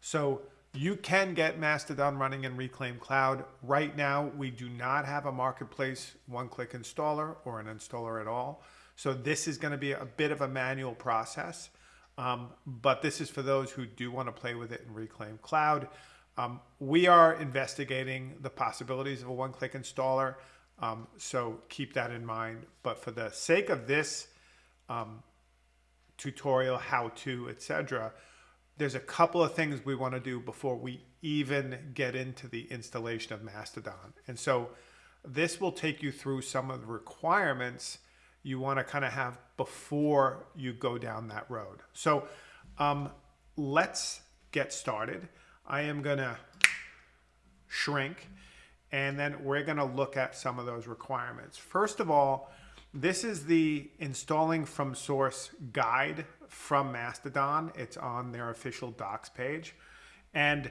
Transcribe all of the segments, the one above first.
So you can get Mastodon running in Reclaim Cloud. Right now, we do not have a marketplace one-click installer or an installer at all. So this is going to be a bit of a manual process. Um, but this is for those who do want to play with it in Reclaim Cloud. Um, we are investigating the possibilities of a one-click installer, um, so keep that in mind. But for the sake of this um, tutorial, how-to, etc., there's a couple of things we want to do before we even get into the installation of Mastodon. And so this will take you through some of the requirements you want to kind of have before you go down that road. So um, let's get started. I am going to shrink and then we're going to look at some of those requirements. First of all, this is the installing from source guide from Mastodon. It's on their official docs page. And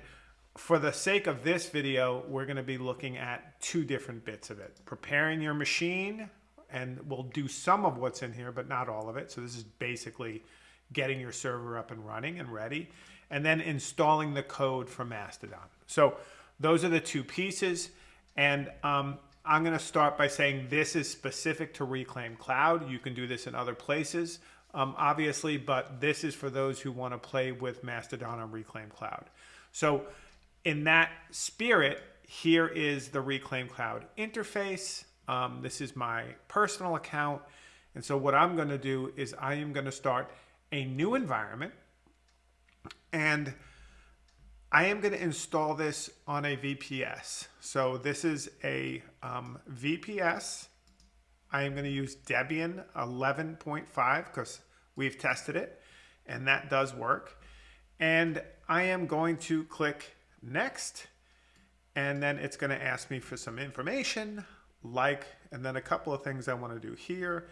for the sake of this video, we're going to be looking at two different bits of it. Preparing your machine, and we'll do some of what's in here, but not all of it. So this is basically getting your server up and running and ready, and then installing the code from Mastodon. So those are the two pieces. And um, I'm going to start by saying this is specific to Reclaim Cloud. You can do this in other places, um, obviously, but this is for those who want to play with Mastodon on Reclaim Cloud. So in that spirit, here is the Reclaim Cloud interface. Um, this is my personal account. And so what I'm going to do is I am going to start a new environment and I am going to install this on a VPS. So this is a um, VPS. I am going to use Debian 11.5 because we've tested it and that does work. And I am going to click next and then it's going to ask me for some information like, and then a couple of things I want to do here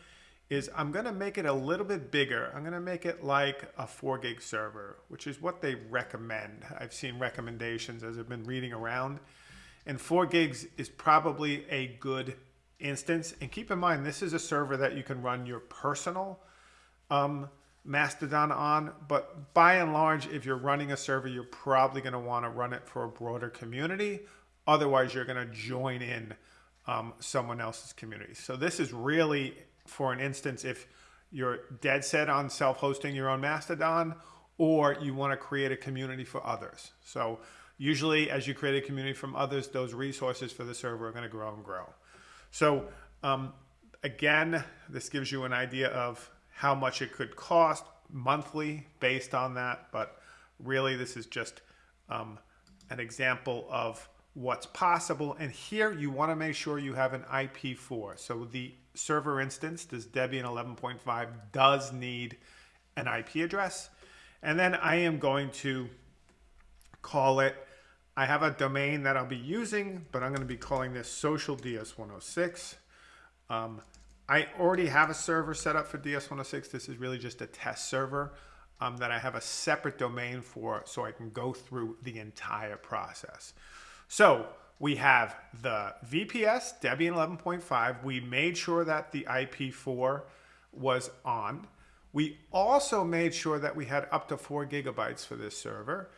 is I'm going to make it a little bit bigger. I'm going to make it like a 4 gig server, which is what they recommend. I've seen recommendations as I've been reading around. And 4 gigs is probably a good instance. And keep in mind, this is a server that you can run your personal um, Mastodon on. But by and large, if you're running a server, you're probably going to want to run it for a broader community. Otherwise, you're going to join in um, someone else's community. So this is really for an instance, if you're dead set on self-hosting your own Mastodon, or you want to create a community for others. So usually as you create a community from others, those resources for the server are going to grow and grow. So um, again, this gives you an idea of how much it could cost monthly based on that. But really, this is just um, an example of what's possible. And here you want to make sure you have an IP4. So the server instance, this Debian 11.5 does need an IP address. And then I am going to call it, I have a domain that I'll be using, but I'm going to be calling this social DS106. Um, I already have a server set up for DS106. This is really just a test server um, that I have a separate domain for so I can go through the entire process. So we have the VPS Debian 11.5. We made sure that the IP4 was on. We also made sure that we had up to four gigabytes for this server.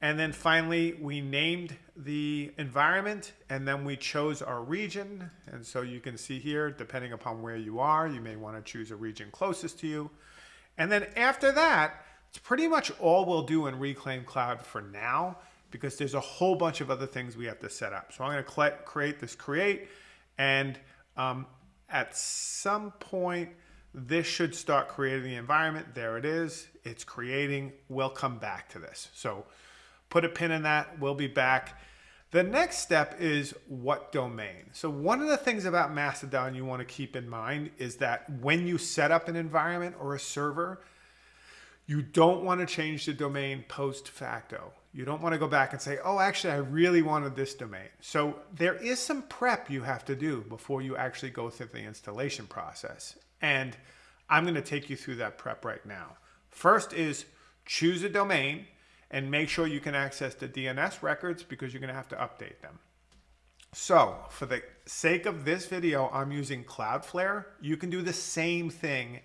And then finally, we named the environment and then we chose our region. And so you can see here, depending upon where you are, you may want to choose a region closest to you. And then after that, it's pretty much all we'll do in Reclaim Cloud for now because there's a whole bunch of other things we have to set up. So I'm going to create this create and um, at some point this should start creating the environment. There it is. It's creating. We'll come back to this. So put a pin in that. We'll be back. The next step is what domain. So one of the things about Mastodon you want to keep in mind is that when you set up an environment or a server, you don't want to change the domain post facto. You don't want to go back and say, oh, actually, I really wanted this domain. So there is some prep you have to do before you actually go through the installation process. And I'm going to take you through that prep right now. First is choose a domain and make sure you can access the DNS records because you're going to have to update them. So for the sake of this video, I'm using Cloudflare. You can do the same thing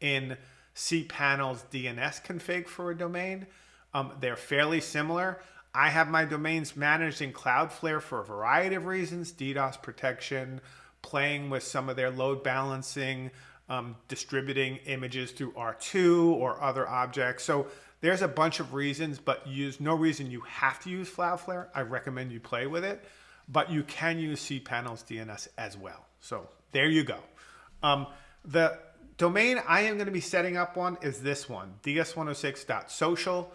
in cPanel's DNS config for a domain. Um, they're fairly similar. I have my domains managed in Cloudflare for a variety of reasons, DDoS protection, playing with some of their load balancing, um, distributing images through R2 or other objects. So there's a bunch of reasons, but use no reason you have to use Cloudflare. I recommend you play with it, but you can use cPanel's DNS as well. So there you go. Um, the domain I am going to be setting up one is this one, ds106.social.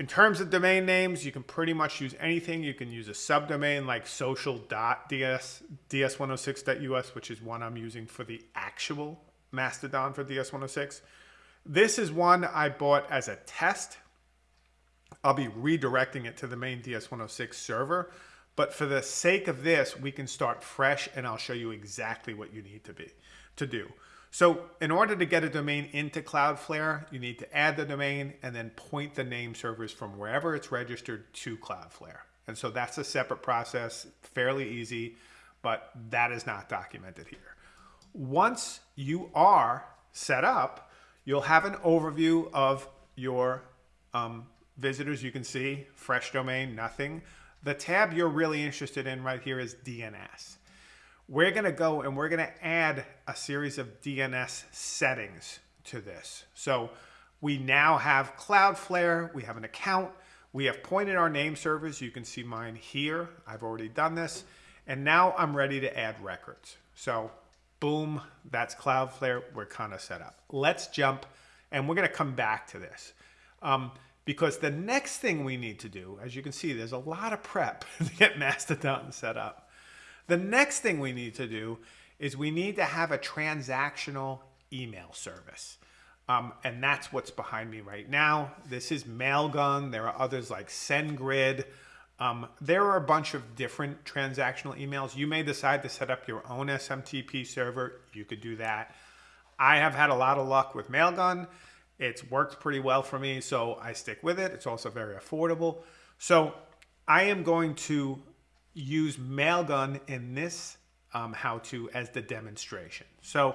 In terms of domain names, you can pretty much use anything. You can use a subdomain like social.ds, ds106.us, which is one I'm using for the actual Mastodon for ds106. This is one I bought as a test. I'll be redirecting it to the main ds106 server. But for the sake of this, we can start fresh and I'll show you exactly what you need to be to do. So in order to get a domain into Cloudflare, you need to add the domain and then point the name servers from wherever it's registered to Cloudflare. And so that's a separate process, fairly easy, but that is not documented here. Once you are set up, you'll have an overview of your um, visitors. You can see fresh domain, nothing. The tab you're really interested in right here is DNS we're going to go and we're going to add a series of DNS settings to this. So we now have Cloudflare, we have an account, we have pointed our name servers. You can see mine here. I've already done this. And now I'm ready to add records. So boom, that's Cloudflare. We're kind of set up. Let's jump and we're going to come back to this. Um, because the next thing we need to do, as you can see, there's a lot of prep to get Mastodon set up. The next thing we need to do is we need to have a transactional email service. Um, and that's what's behind me right now. This is Mailgun. There are others like SendGrid. Um, there are a bunch of different transactional emails. You may decide to set up your own SMTP server. You could do that. I have had a lot of luck with Mailgun. It's worked pretty well for me, so I stick with it. It's also very affordable. So I am going to use Mailgun in this um, how-to as the demonstration. So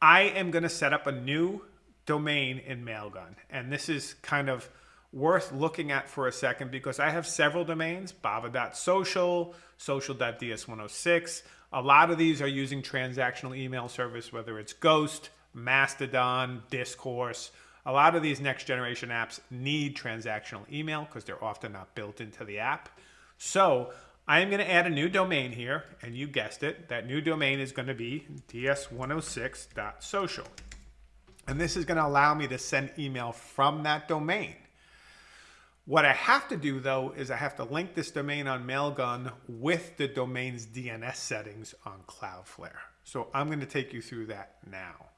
I am going to set up a new domain in Mailgun. And this is kind of worth looking at for a second because I have several domains, bava.social, social.ds106. A lot of these are using transactional email service, whether it's Ghost, Mastodon, Discourse. A lot of these next generation apps need transactional email because they're often not built into the app. So I am going to add a new domain here, and you guessed it, that new domain is going to be ds106.social. And this is going to allow me to send email from that domain. What I have to do though is I have to link this domain on Mailgun with the domain's DNS settings on Cloudflare. So I'm going to take you through that now.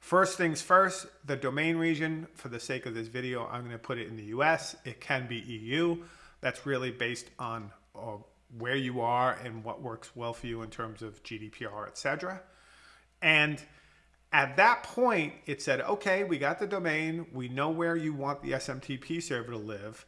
First things first, the domain region, for the sake of this video, I'm going to put it in the US. It can be EU. That's really based on uh, where you are and what works well for you in terms of GDPR, etc. And at that point, it said, okay, we got the domain. We know where you want the SMTP server to live.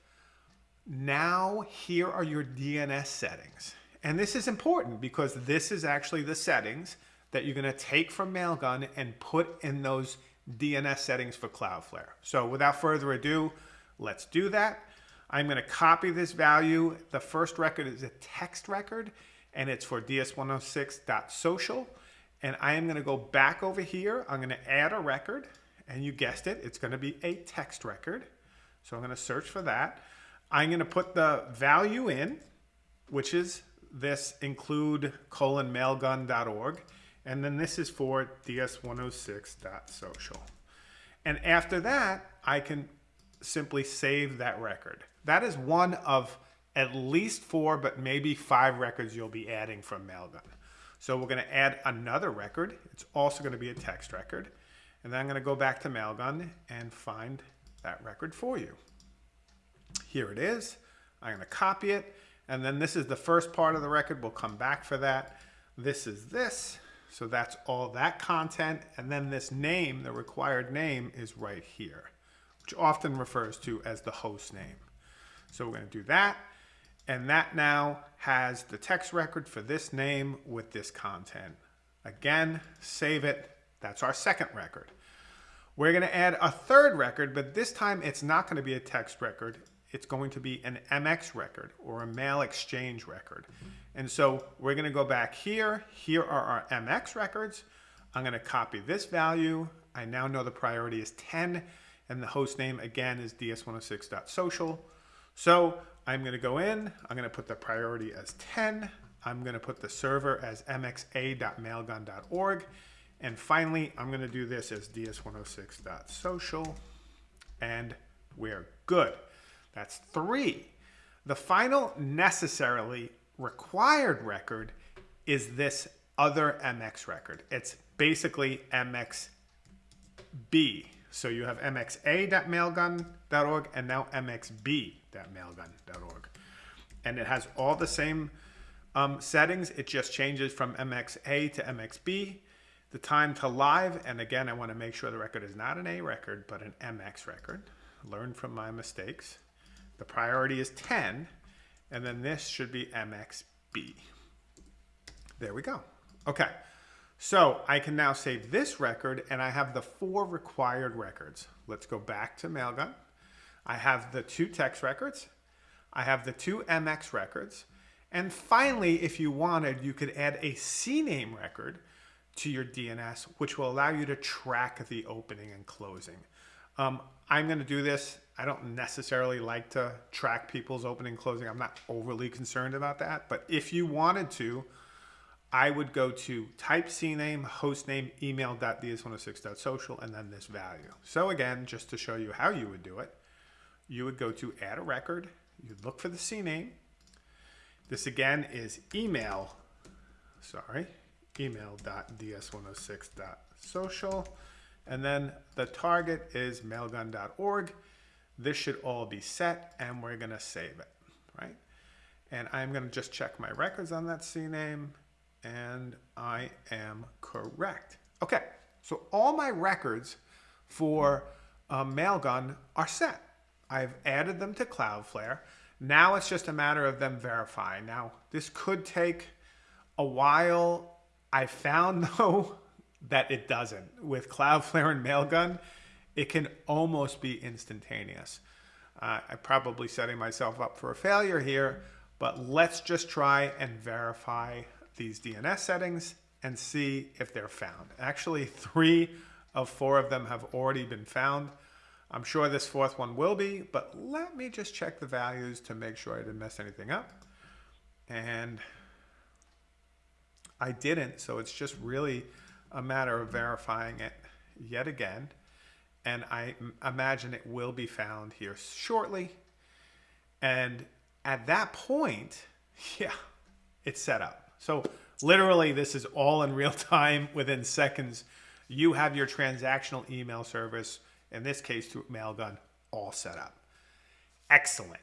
Now, here are your DNS settings. And this is important because this is actually the settings that you're going to take from Mailgun and put in those DNS settings for Cloudflare. So without further ado, let's do that. I'm going to copy this value. The first record is a text record, and it's for ds106.social. And I am going to go back over here. I'm going to add a record, and you guessed it, it's going to be a text record. So I'm going to search for that. I'm going to put the value in, which is this include colon mailgun.org. And then this is for ds106.social. And after that, I can simply save that record. That is one of at least four, but maybe five records you'll be adding from Mailgun. So we're going to add another record. It's also going to be a text record. And then I'm going to go back to Mailgun and find that record for you. Here it is. I'm going to copy it. And then this is the first part of the record. We'll come back for that. This is this. So that's all that content. And then this name, the required name, is right here, which often refers to as the host name. So we're going to do that. And that now has the text record for this name with this content. Again, save it. That's our second record. We're going to add a third record, but this time it's not going to be a text record. It's going to be an MX record or a mail exchange record. And so we're going to go back here. Here are our MX records. I'm going to copy this value. I now know the priority is 10 and the host name again is ds106.social. So I'm going to go in, I'm going to put the priority as 10. I'm going to put the server as mxa.mailgun.org. And finally, I'm going to do this as ds106.social. And we're good. That's three. The final necessarily required record is this other MX record. It's basically MXB. So you have mxa.mailgun.org and now mxb.mailgun.org. And it has all the same um, settings. It just changes from MXA to MXB. The time to live, and again, I want to make sure the record is not an A record, but an MX record. Learn from my mistakes. The priority is 10, and then this should be MXB. There we go. Okay, so I can now save this record, and I have the four required records. Let's go back to Mailgun. I have the two text records. I have the two MX records. And finally, if you wanted, you could add a CNAME record to your DNS, which will allow you to track the opening and closing. Um, I'm going to do this. I don't necessarily like to track people's opening and closing. I'm not overly concerned about that. But if you wanted to, I would go to type CNAME, hostname, email.ds106.social, and then this value. So again, just to show you how you would do it, you would go to add a record. You'd look for the CNAME. This again is email, sorry, email.ds106.social. And then the target is mailgun.org. This should all be set and we're gonna save it, right? And I'm gonna just check my records on that CNAME and I am correct. Okay, so all my records for um, Mailgun are set. I've added them to Cloudflare. Now it's just a matter of them verifying. Now, this could take a while. I found, though, that it doesn't. With Cloudflare and Mailgun, it can almost be instantaneous. Uh, I'm probably setting myself up for a failure here, but let's just try and verify these DNS settings and see if they're found. Actually, three of four of them have already been found. I'm sure this fourth one will be, but let me just check the values to make sure I didn't mess anything up. And I didn't, so it's just really a matter of verifying it yet again. And I imagine it will be found here shortly. And at that point, yeah, it's set up. So literally this is all in real time within seconds. You have your transactional email service in this case to Mailgun, all set up. Excellent.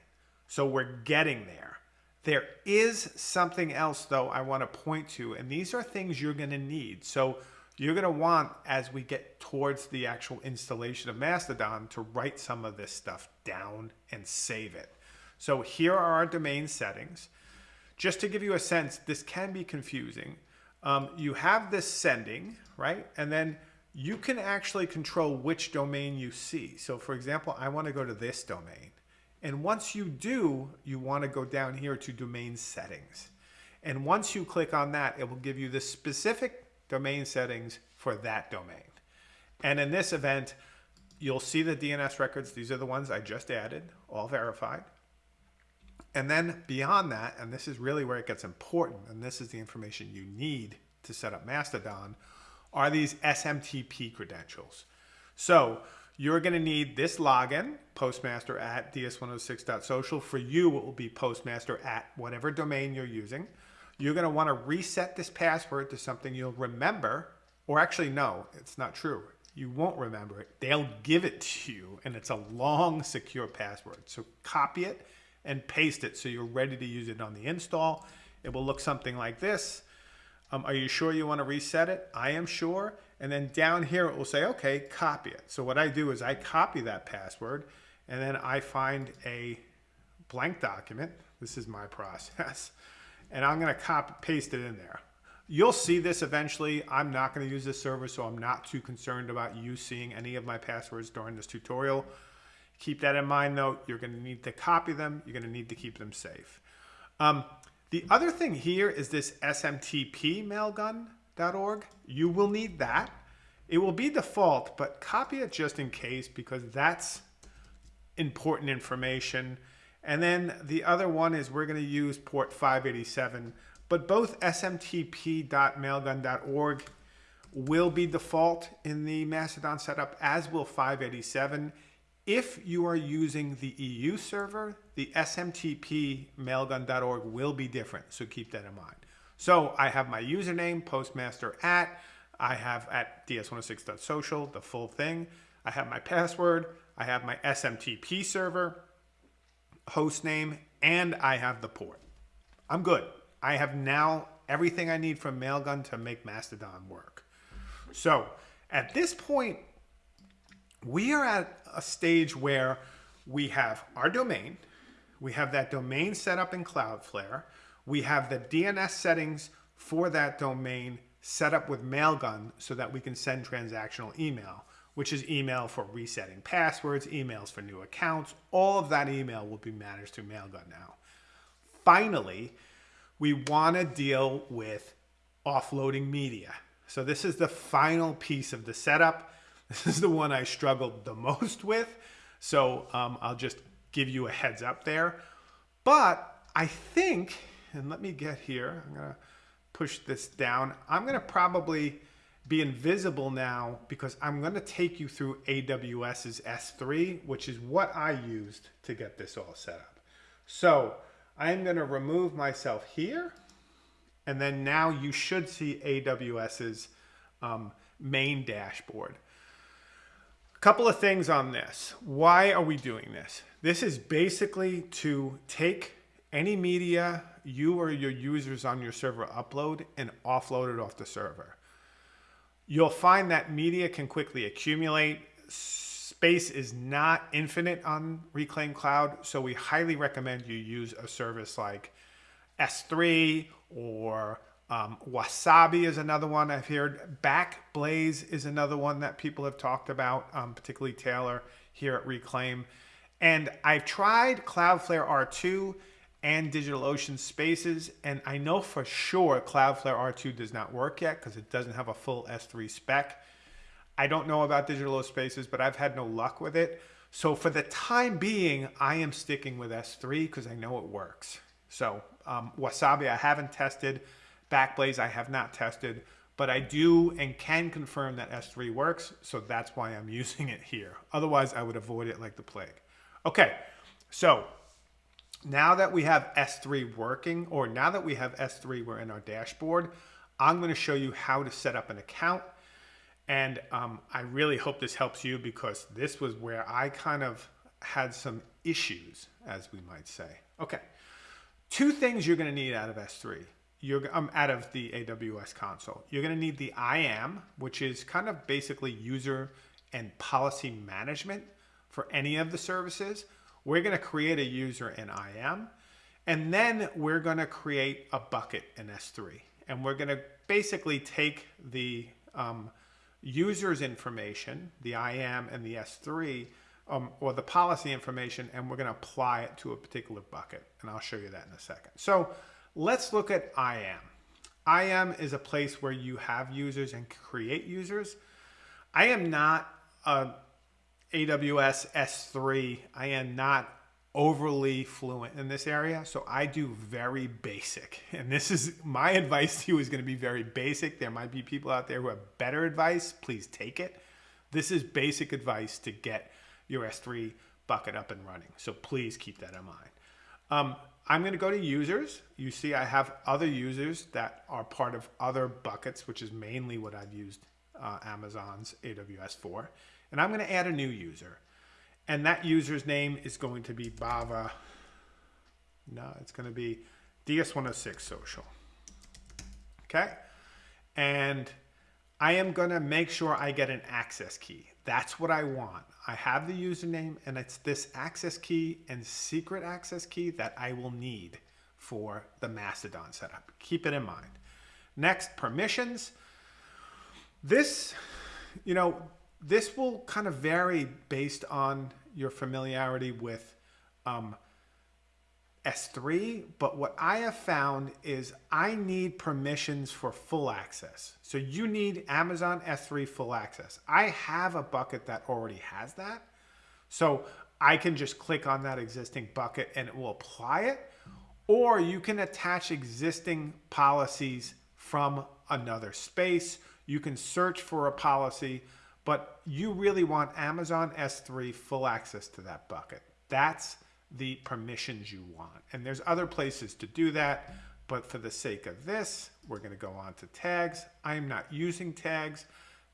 So we're getting there. There is something else though I want to point to, and these are things you're going to need. So you're going to want, as we get towards the actual installation of Mastodon, to write some of this stuff down and save it. So here are our domain settings. Just to give you a sense, this can be confusing. Um, you have this sending, right? And then you can actually control which domain you see. So for example, I want to go to this domain. And once you do, you want to go down here to domain settings. And once you click on that, it will give you the specific domain settings for that domain. And in this event, you'll see the DNS records. These are the ones I just added, all verified. And then beyond that, and this is really where it gets important, and this is the information you need to set up Mastodon, are these SMTP credentials. So you're going to need this login, postmaster at ds106.social. For you, it will be postmaster at whatever domain you're using. You're going to want to reset this password to something you'll remember, or actually, no, it's not true. You won't remember it. They'll give it to you, and it's a long, secure password. So copy it and paste it so you're ready to use it on the install. It will look something like this. Um, are you sure you want to reset it? I am sure. And then down here, it will say, okay, copy it. So what I do is I copy that password and then I find a blank document. This is my process. And I'm going to copy, paste it in there. You'll see this eventually. I'm not going to use this server, so I'm not too concerned about you seeing any of my passwords during this tutorial. Keep that in mind though. You're going to need to copy them. You're going to need to keep them safe. Um, the other thing here is this SMTP mailgun.org. You will need that. It will be default, but copy it just in case because that's important information. And then the other one is we're going to use port 587, but both smtp.mailgun.org will be default in the Mastodon setup, as will 587. If you are using the EU server, the SMTP mailgun.org will be different, so keep that in mind. So I have my username, postmaster at, I have at ds106.social, the full thing. I have my password, I have my SMTP server, host name, and I have the port. I'm good. I have now everything I need from Mailgun to make Mastodon work. So at this point, we are at a stage where we have our domain, we have that domain set up in Cloudflare, we have the DNS settings for that domain set up with Mailgun so that we can send transactional email, which is email for resetting passwords, emails for new accounts. All of that email will be managed through Mailgun now. Finally, we want to deal with offloading media. So this is the final piece of the setup. This is the one I struggled the most with. So um, I'll just give you a heads up there. But I think, and let me get here, I'm to push this down. I'm to probably be invisible now because I'm to take you through AWS's S3, which is what I used to get this all set up. So I'm to remove myself here. And then now you should see AWS's um, main dashboard. Couple of things on this. Why are we doing this? This is basically to take any media you or your users on your server upload and offload it off the server. You'll find that media can quickly accumulate. Space is not infinite on Reclaim Cloud, so we highly recommend you use a service like S3 or um, Wasabi is another one I've heard. Backblaze is another one that people have talked about, um, particularly Taylor here at Reclaim. And I've tried Cloudflare R2 and DigitalOcean Spaces. And I know for sure Cloudflare R2 does not work yet because it doesn't have a full S3 spec. I don't know about DigitalOcean Spaces, but I've had no luck with it. So for the time being, I am sticking with S3 because I know it works. So um, Wasabi I haven't tested. Backblaze I have not tested. But I do and can confirm that S3 works. So that's why I'm using it here. Otherwise, I would avoid it like the plague. Okay, so now that we have S3 working, or now that we have S3, we're in our dashboard, I'm going to show you how to set up an account. And um, I really hope this helps you because this was where I kind of had some issues, as we might say. Okay, two things you're going to need out of S3. You're um, out of the AWS console. You're going to need the IAM, which is kind of basically user and policy management for any of the services. We're going to create a user in IAM, and then we're going to create a bucket in S3. And we're going to basically take the um, user's information, the IAM and the S3, um, or the policy information, and we're going to apply it to a particular bucket. And I'll show you that in a second. So let's look at IAM. IAM is a place where you have users and create users. I am not a AWS S3, I am not overly fluent in this area. So I do very basic. And this is my advice to you is going to be very basic. There might be people out there who have better advice. Please take it. This is basic advice to get your S3 bucket up and running. So please keep that in mind. Um, I'm going to go to users. You see I have other users that are part of other buckets, which is mainly what I've used uh, Amazon's AWS for. And I'm going to add a new user. And that user's name is going to be Bava. No, it's going to be DS106 Social. Okay. And I am going to make sure I get an access key. That's what I want. I have the username and it's this access key and secret access key that I will need for the Mastodon setup. Keep it in mind. Next, permissions. This, you know, this will kind of vary based on your familiarity with um, S3, but what I have found is I need permissions for full access. So you need Amazon S3 full access. I have a bucket that already has that. So I can just click on that existing bucket and it will apply it. Or you can attach existing policies from another space. You can search for a policy, but you really want Amazon S3 full access to that bucket. That's the permissions you want. And there's other places to do that, but for the sake of this, we're gonna go on to tags. I'm not using tags.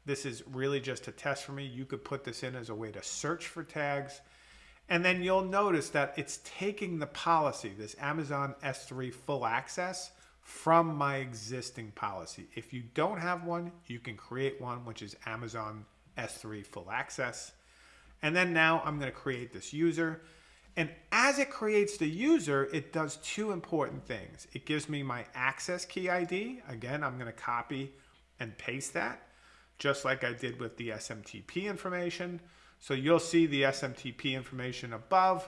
This is really just a test for me. You could put this in as a way to search for tags. And then you'll notice that it's taking the policy, this Amazon S3 full access, from my existing policy. If you don't have one, you can create one, which is Amazon S3 full access. And then now I'm going to create this user. And as it creates the user, it does two important things. It gives me my access key ID. Again, I'm going to copy and paste that, just like I did with the SMTP information. So you'll see the SMTP information above.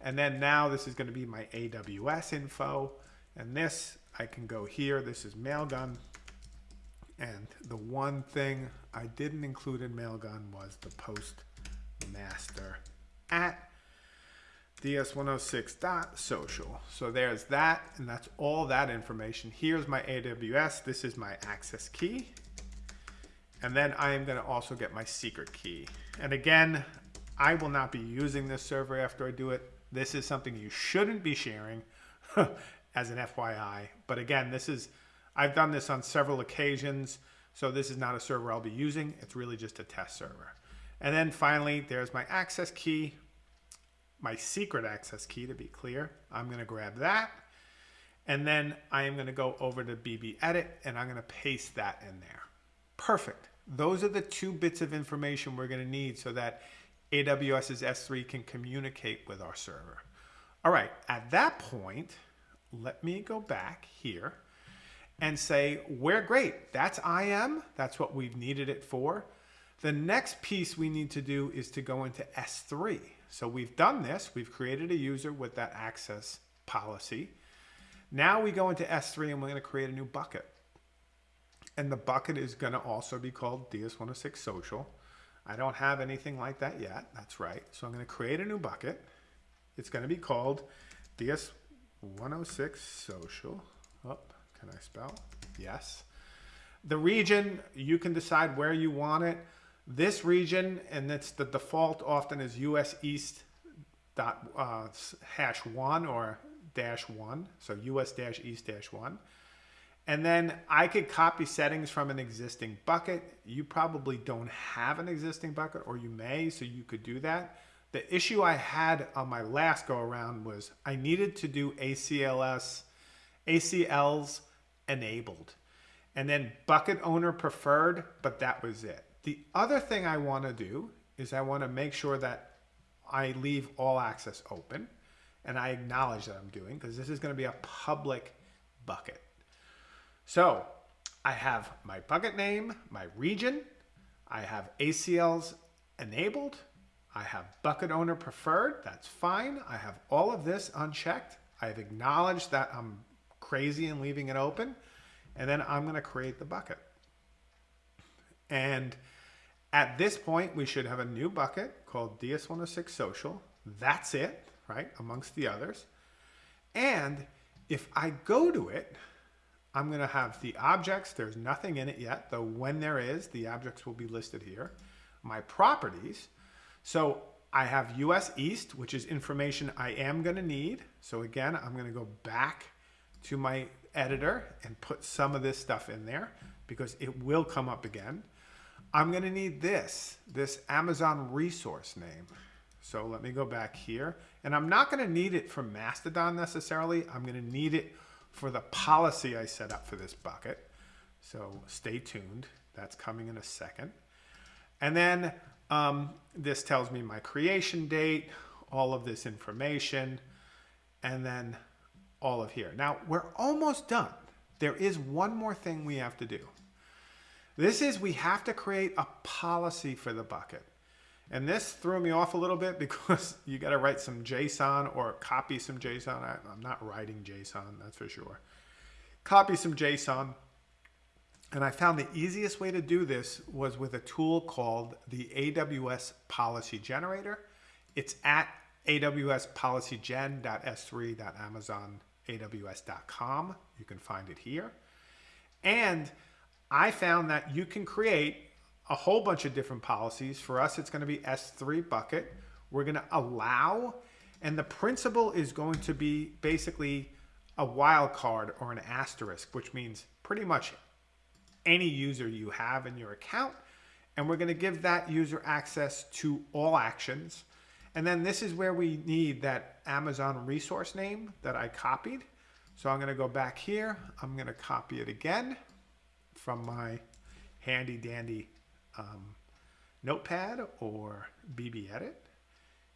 And then now this is going to be my AWS info. And this, I can go here. This is Mailgun. And the one thing I didn't include in Mailgun was the postmaster at ds106.social. So there's that, and that's all that information. Here's my AWS. This is my access key. And then I am going to also get my secret key. And again, I will not be using this server after I do it. This is something you shouldn't be sharing as an FYI. But again, this is, I've done this on several occasions. So this is not a server I'll be using. It's really just a test server. And then finally, there's my access key, my secret access key to be clear. I'm going to grab that. And then I am going to go over to BB Edit and I'm going to paste that in there. Perfect. Those are the two bits of information we're going to need so that AWS's S3 can communicate with our server. All right, at that point, let me go back here and say, we're great. That's IAM. That's what we've needed it for. The next piece we need to do is to go into S3. So we've done this. We've created a user with that access policy. Now we go into S3 and we're going to create a new bucket. And the bucket is going to also be called DS106 Social. I don't have anything like that yet. That's right. So I'm going to create a new bucket. It's going to be called DS106 Social. Oh, can I spell? Yes. The region, you can decide where you want it. This region, and it's the default often is US East dot uh, hash one or dash one. So US dash East dash one. And then I could copy settings from an existing bucket. You probably don't have an existing bucket or you may, so you could do that. The issue I had on my last go around was I needed to do ACLS, ACLs enabled and then bucket owner preferred, but that was it. The other thing I want to do is I want to make sure that I leave all access open and I acknowledge that I'm doing because this is going to be a public bucket. So I have my bucket name, my region, I have ACLs enabled, I have bucket owner preferred, that's fine. I have all of this unchecked. I've acknowledged that I'm crazy and leaving it open. And then I'm gonna create the bucket. And at this point, we should have a new bucket called DS106 Social. That's it, right, amongst the others. And if I go to it, I'm going to have the objects. There's nothing in it yet, though when there is, the objects will be listed here. My properties. So I have US East, which is information I am going to need. So again, I'm going to go back to my editor and put some of this stuff in there because it will come up again. I'm going to need this, this Amazon resource name. So let me go back here. And I'm not going to need it for Mastodon necessarily. I'm going to need it for the policy I set up for this bucket. So stay tuned. That's coming in a second. And then um, this tells me my creation date, all of this information, and then all of here. Now we're almost done. there is one more thing we have to do. This is we have to create a policy for the bucket. And this threw me off a little bit because you got to write some JSON or copy some JSON. I, am not writing JSON, that's for sure. Copy some JSON. And I found the easiest way to do this was with a tool called the AWS Policy Generator. It's at awspolicygen.s3.amazonaws.com. You can find it here. And I found that you can create a whole bunch of different policies. For us, it's going to be S3 bucket. We're going to allow, and the principal is going to be basically a wildcard or an asterisk, which means pretty much any user you have in your account. And we're going to give that user access to all actions. And then this is where we need that Amazon resource name that I copied. So I'm going to go back here. I'm going to copy it again from my handy dandy um, notepad or BB edit.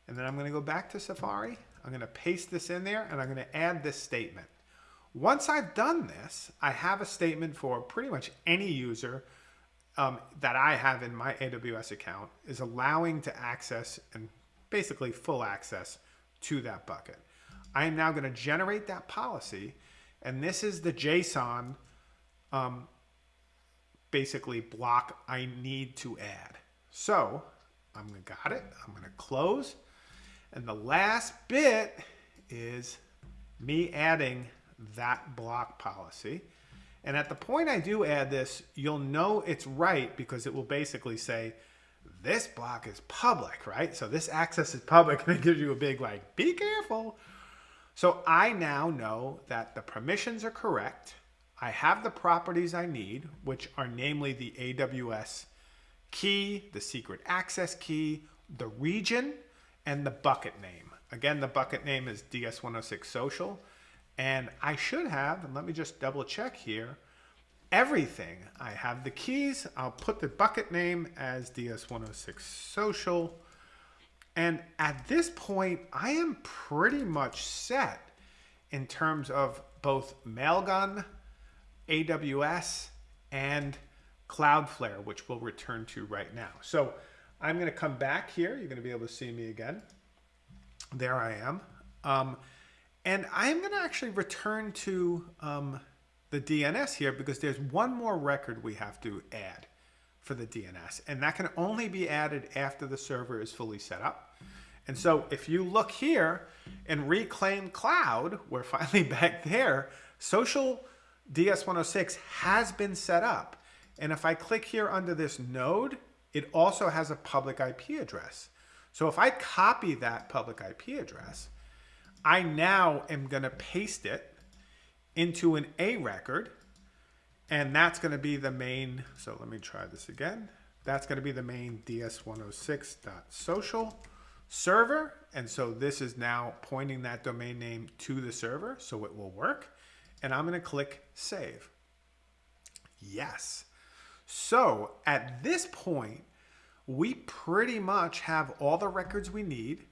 And then I'm going to go back to Safari. I'm going to paste this in there and I'm going to add this statement. Once I've done this, I have a statement for pretty much any user um, that I have in my AWS account is allowing to access and basically full access to that bucket. I am now going to generate that policy and this is the JSON um, basically block I need to add. So I'm gonna got it. I'm gonna close. And the last bit is me adding that block policy. And at the point I do add this, you'll know it's right because it will basically say, this block is public, right? So this access is public and it gives you a big like, be careful. So I now know that the permissions are correct. I have the properties I need, which are namely the AWS key, the secret access key, the region, and the bucket name. Again, the bucket name is DS106 Social. And I should have, and let me just double check here, everything. I have the keys. I'll put the bucket name as DS106 Social. And at this point, I am pretty much set in terms of both Mailgun, AWS, and Cloudflare, which we'll return to right now. So I'm going to come back here. You're going to be able to see me again. There I am. Um, and I'm going to actually return to um, the DNS here because there's one more record we have to add for the DNS. And that can only be added after the server is fully set up. And so if you look here and Reclaim Cloud, we're finally back there, social DS106 has been set up. And if I click here under this node, it also has a public IP address. So if I copy that public IP address, I now am going to paste it into an A record. And that's going to be the main. So let me try this again. That's going to be the main ds106.social server. And so this is now pointing that domain name to the server. So it will work and I'm going to click save. Yes. So at this point, we pretty much have all the records we need.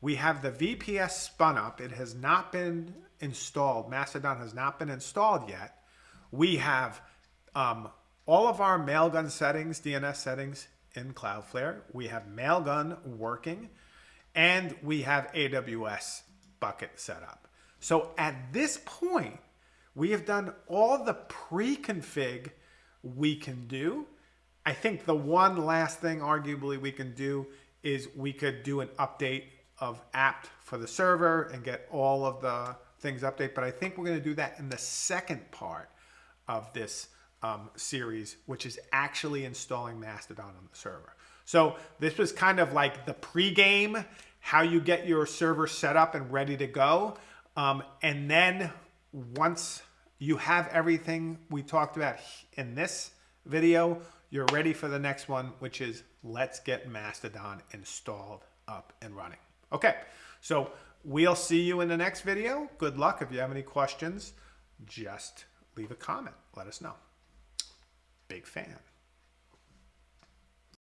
We have the VPS spun up. It has not been installed. Mastodon has not been installed yet. We have um, all of our Mailgun settings, DNS settings in Cloudflare. We have Mailgun working and we have AWS bucket set up. So at this point, we have done all the pre-config we can do. I think the one last thing arguably we can do is we could do an update of apt for the server and get all of the things update. But I think we're going to do that in the second part of this um, series, which is actually installing Mastodon on the server. So this was kind of like the pre-game, how you get your server set up and ready to go. Um, and then once you have everything we talked about in this video, you're ready for the next one, which is let's get Mastodon installed up and running. Okay, so we'll see you in the next video. Good luck. If you have any questions, just leave a comment. Let us know. Big fan.